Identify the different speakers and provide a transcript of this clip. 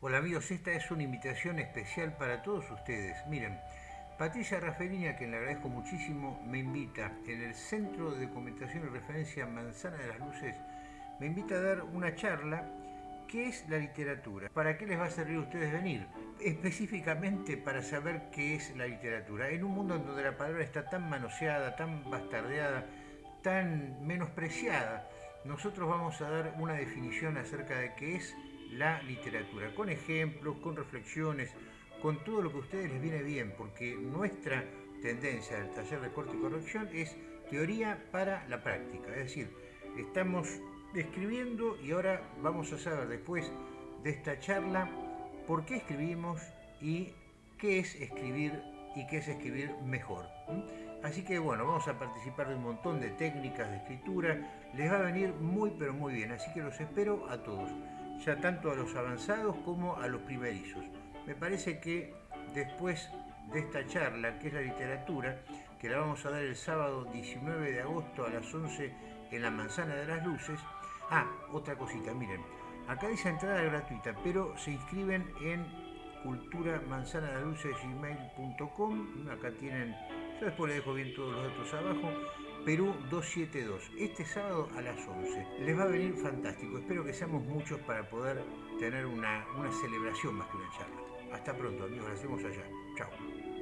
Speaker 1: Hola amigos, esta es una invitación especial para todos ustedes. Miren, Patricia Raffelini, a quien le agradezco muchísimo, me invita en el Centro de Documentación y Referencia Manzana de las Luces, me invita a dar una charla ¿Qué es la literatura? ¿Para qué les va a servir a ustedes venir? Específicamente para saber qué es la literatura. En un mundo en donde la palabra está tan manoseada, tan bastardeada, tan menospreciada, nosotros vamos a dar una definición acerca de qué es la literatura, con ejemplos, con reflexiones, con todo lo que a ustedes les viene bien, porque nuestra tendencia del taller de corte y corrección es teoría para la práctica, es decir, estamos escribiendo y ahora vamos a saber después de esta charla por qué escribimos y qué es escribir y qué es escribir mejor. Así que bueno, vamos a participar de un montón de técnicas de escritura, les va a venir muy pero muy bien, así que los espero a todos ya tanto a los avanzados como a los primerizos. Me parece que después de esta charla, que es la literatura, que la vamos a dar el sábado 19 de agosto a las 11 en la Manzana de las Luces. Ah, otra cosita, miren, acá dice entrada gratuita, pero se inscriben en culturamanzanadeluces.gmail.com, acá tienen, yo después les dejo bien todos los datos abajo, Perú 272, este sábado a las 11. Les va a venir fantástico, espero que seamos muchos para poder tener una, una celebración más que una charla. Hasta pronto amigos, la hacemos allá. Chao.